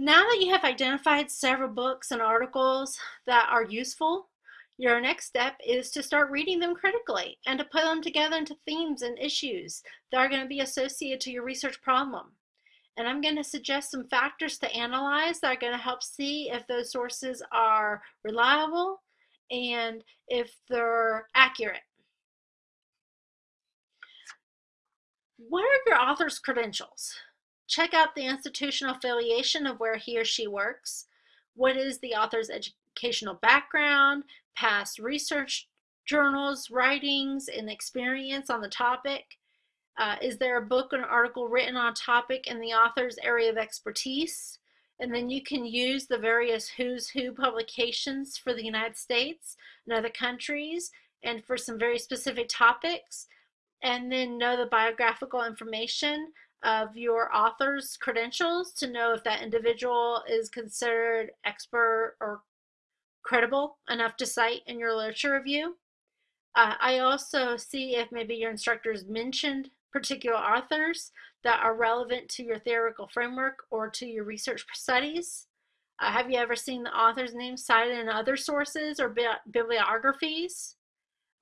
Now that you have identified several books and articles that are useful, your next step is to start reading them critically and to put them together into themes and issues that are going to be associated to your research problem. And I'm going to suggest some factors to analyze that are going to help see if those sources are reliable and if they're accurate. What are your author's credentials? Check out the institutional affiliation of where he or she works. What is the author's educational background, past research journals, writings, and experience on the topic? Uh, is there a book or an article written on topic in the author's area of expertise? And then you can use the various Who's Who publications for the United States and other countries and for some very specific topics. And then know the biographical information of your author's credentials to know if that individual is considered expert or credible enough to cite in your literature review. Uh, I also see if maybe your instructors mentioned particular authors that are relevant to your theoretical framework or to your research studies. Uh, have you ever seen the author's name cited in other sources or bi bibliographies?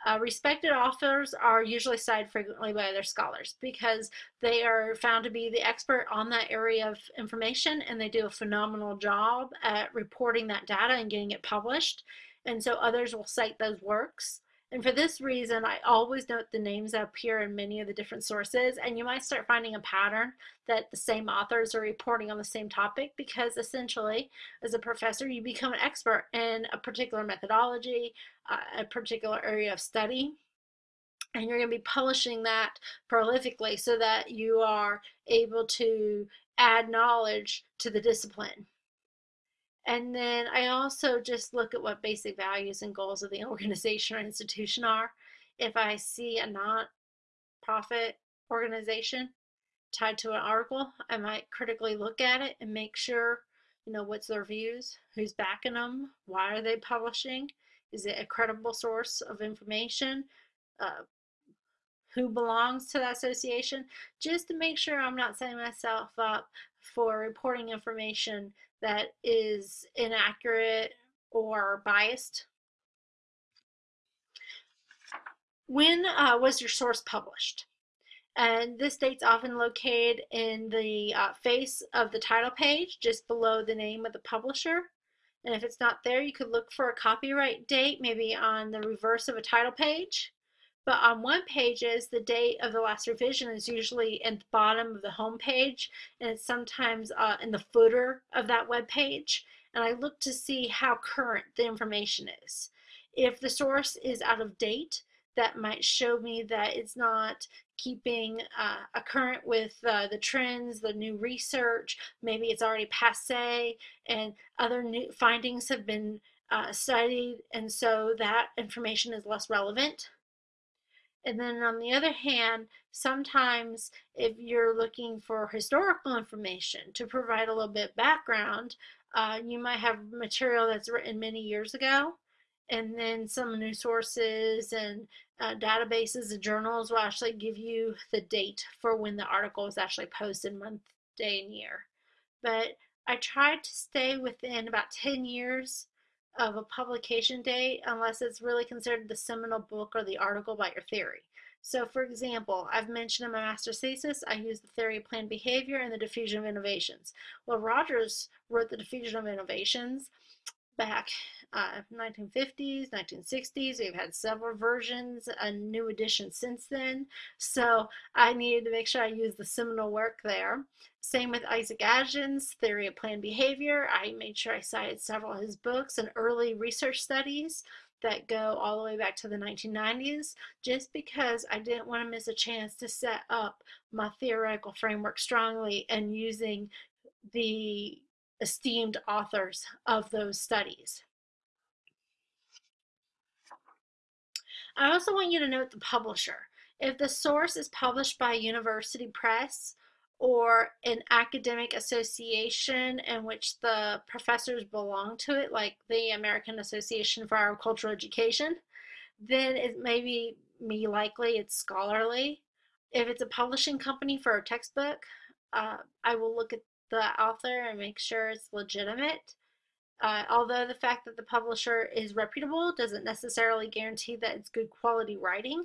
Uh, respected authors are usually cited frequently by other scholars because they are found to be the expert on that area of information and they do a phenomenal job at reporting that data and getting it published. And so others will cite those works. And for this reason, I always note the names that appear in many of the different sources, and you might start finding a pattern that the same authors are reporting on the same topic because essentially, as a professor, you become an expert in a particular methodology, uh, a particular area of study, and you're going to be publishing that prolifically so that you are able to add knowledge to the discipline. And then I also just look at what basic values and goals of the organization or institution are. If I see a non-profit organization tied to an article, I might critically look at it and make sure, you know, what's their views, who's backing them, why are they publishing, is it a credible source of information, uh, who belongs to that association, just to make sure I'm not setting myself up for reporting information that is inaccurate or biased. When uh, was your source published? And this date's often located in the uh, face of the title page, just below the name of the publisher. And if it's not there, you could look for a copyright date, maybe on the reverse of a title page. But on one pages, the date of the last revision is usually at the bottom of the home page, and it's sometimes uh, in the footer of that web page. And I look to see how current the information is. If the source is out of date, that might show me that it's not keeping uh, a current with uh, the trends, the new research, maybe it's already passe, and other new findings have been uh, studied, and so that information is less relevant. And then on the other hand, sometimes if you're looking for historical information to provide a little bit background, uh, you might have material that's written many years ago. And then some new sources and uh, databases and journals will actually give you the date for when the article was actually posted, month, day, and year. But I tried to stay within about 10 years of a publication date unless it's really considered the seminal book or the article about your theory. So for example, I've mentioned in my master's thesis, I use the theory of planned behavior and the diffusion of innovations. Well, Rogers wrote the diffusion of innovations back uh, 1950s, 1960s. We've had several versions, a new edition since then. So I needed to make sure I use the seminal work there. Same with Isaac Ajzen's Theory of Planned Behavior. I made sure I cited several of his books and early research studies that go all the way back to the 1990s just because I didn't want to miss a chance to set up my theoretical framework strongly and using the esteemed authors of those studies. I also want you to note the publisher. If the source is published by a university press or an academic association in which the professors belong to it, like the American Association for Agricultural Education, then it may be me likely it's scholarly. If it's a publishing company for a textbook, uh, I will look at the author and make sure it's legitimate. Uh, although the fact that the publisher is reputable doesn't necessarily guarantee that it's good quality writing.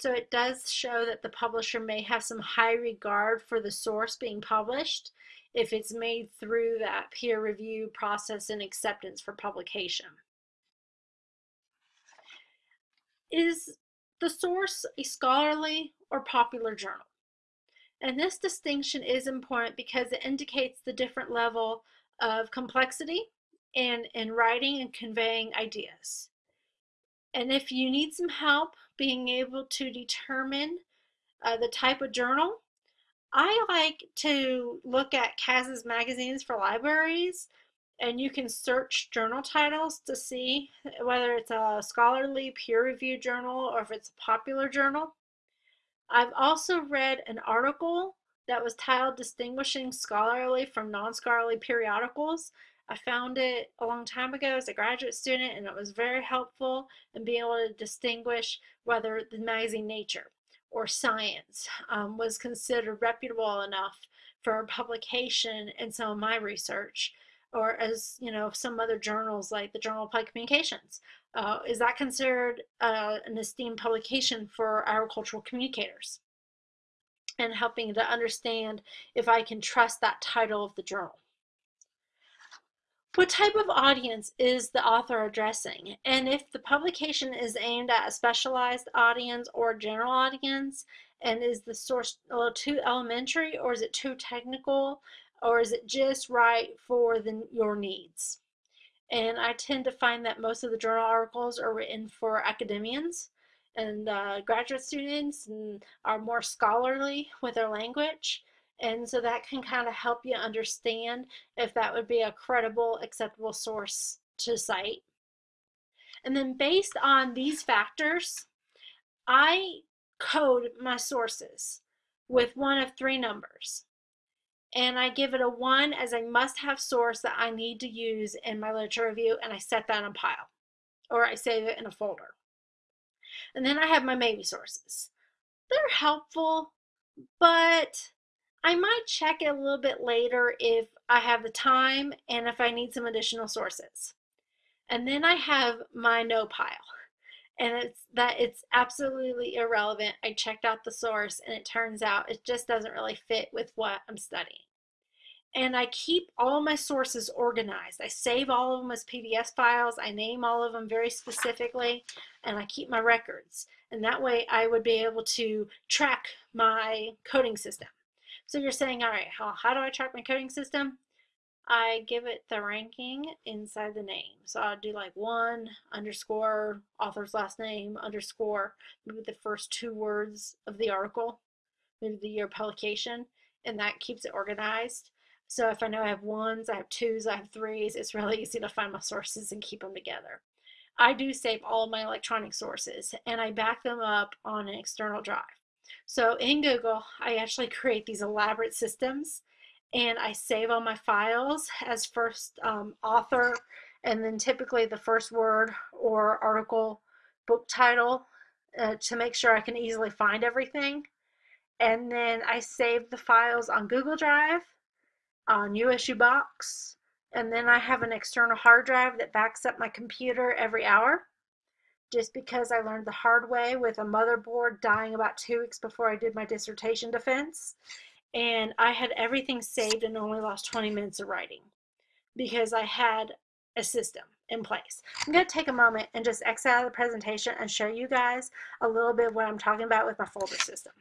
So it does show that the publisher may have some high regard for the source being published if it's made through that peer review process and acceptance for publication. Is the source a scholarly or popular journal? And this distinction is important because it indicates the different level of complexity in, in writing and conveying ideas. And if you need some help being able to determine uh, the type of journal, I like to look at Katz's magazines for libraries and you can search journal titles to see whether it's a scholarly peer-reviewed journal or if it's a popular journal. I've also read an article that was titled Distinguishing Scholarly from Non-Scholarly Periodicals. I found it a long time ago as a graduate student and it was very helpful in being able to distinguish whether the magazine Nature or Science um, was considered reputable enough for publication in some of my research or as you know some other journals like the Journal of Applied Communications. Uh, is that considered uh, an esteemed publication for agricultural communicators? And helping to understand if I can trust that title of the journal. What type of audience is the author addressing? And if the publication is aimed at a specialized audience or general audience, and is the source a little too elementary or is it too technical or is it just right for the, your needs? And I tend to find that most of the journal articles are written for academians and uh, graduate students and are more scholarly with their language. And so that can kind of help you understand if that would be a credible, acceptable source to cite. And then based on these factors, I code my sources with one of three numbers and I give it a one as a must-have source that I need to use in my literature review, and I set that in a pile, or I save it in a folder. And then I have my maybe sources. They're helpful, but I might check it a little bit later if I have the time and if I need some additional sources. And then I have my no pile. And it's that it's absolutely irrelevant. I checked out the source and it turns out it just doesn't really fit with what I'm studying and I keep all my sources organized. I save all of them as PDF files. I name all of them very specifically, and I keep my records. And that way I would be able to track my coding system. So you're saying, all right, how, how do I track my coding system? I give it the ranking inside the name. So I'll do like one underscore author's last name underscore maybe the first two words of the article, maybe the year publication, and that keeps it organized. So if I know I have ones, I have twos, I have threes, it's really easy to find my sources and keep them together. I do save all of my electronic sources and I back them up on an external drive. So in Google, I actually create these elaborate systems and I save all my files as first um, author and then typically the first word or article book title uh, to make sure I can easily find everything. And then I save the files on Google Drive on USU Box. And then I have an external hard drive that backs up my computer every hour. Just because I learned the hard way with a motherboard dying about two weeks before I did my dissertation defense. And I had everything saved and only lost 20 minutes of writing because I had a system in place. I'm going to take a moment and just exit out of the presentation and show you guys a little bit of what I'm talking about with my folder system.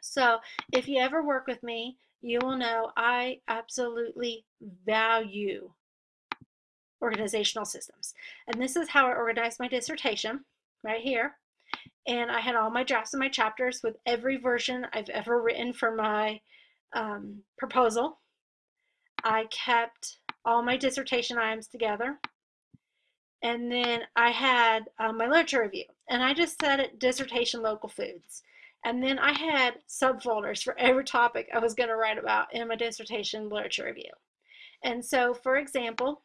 So if you ever work with me, you will know I absolutely value organizational systems. And this is how I organized my dissertation right here. And I had all my drafts and my chapters with every version I've ever written for my um, proposal. I kept all my dissertation items together. And then I had uh, my literature review. And I just said it dissertation local foods. And then I had subfolders for every topic I was going to write about in my dissertation literature review. And so, for example,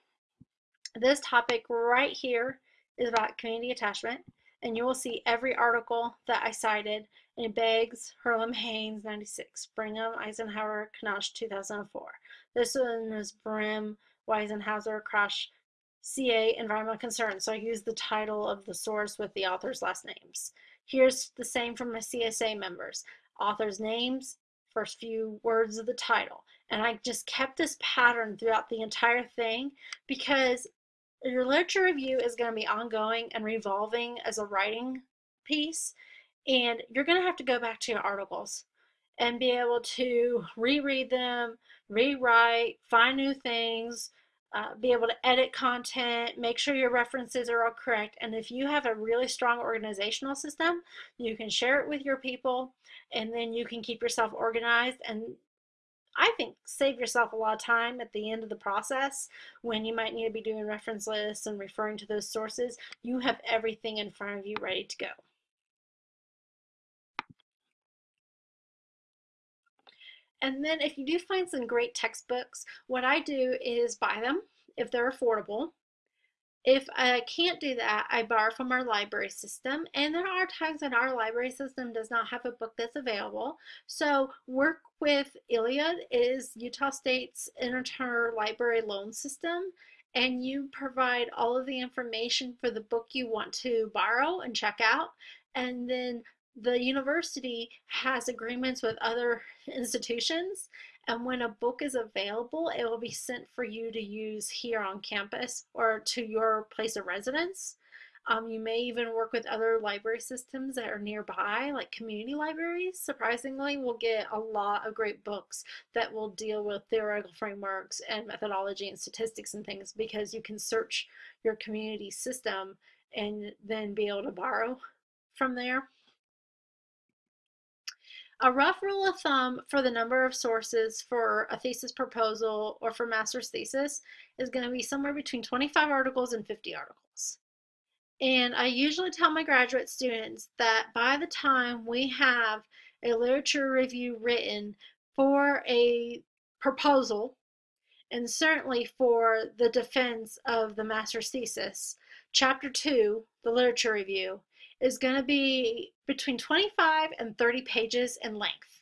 this topic right here is about community attachment. And you will see every article that I cited in Beggs, Hurlum, Haynes, 96, Brigham, Eisenhauer, Krannich, 2004. This one is Brehm, Eisenhauer, Crash, CA, Environmental Concern. So I use the title of the source with the author's last names. Here's the same from my CSA members. Author's names, first few words of the title. And I just kept this pattern throughout the entire thing because your literature review is going to be ongoing and revolving as a writing piece. And you're going to have to go back to your articles and be able to reread them, rewrite, find new things, uh, be able to edit content, make sure your references are all correct. And if you have a really strong organizational system, you can share it with your people and then you can keep yourself organized and I think save yourself a lot of time at the end of the process when you might need to be doing reference lists and referring to those sources. You have everything in front of you ready to go. And then if you do find some great textbooks, what I do is buy them if they're affordable. If I can't do that, I borrow from our library system. And there are times when our library system does not have a book that's available. So work with ILLiad is Utah State's interlibrary loan system. And you provide all of the information for the book you want to borrow and check out. And then the university has agreements with other institutions and when a book is available it will be sent for you to use here on campus or to your place of residence um, you may even work with other library systems that are nearby, like community libraries. Surprisingly, we'll get a lot of great books that will deal with theoretical frameworks and methodology and statistics and things because you can search your community system and then be able to borrow from there. A rough rule of thumb for the number of sources for a thesis proposal or for master's thesis is going to be somewhere between 25 articles and 50 articles. And I usually tell my graduate students that by the time we have a literature review written for a proposal, and certainly for the defense of the master's thesis, chapter two, the literature review, is going to be between 25 and 30 pages in length.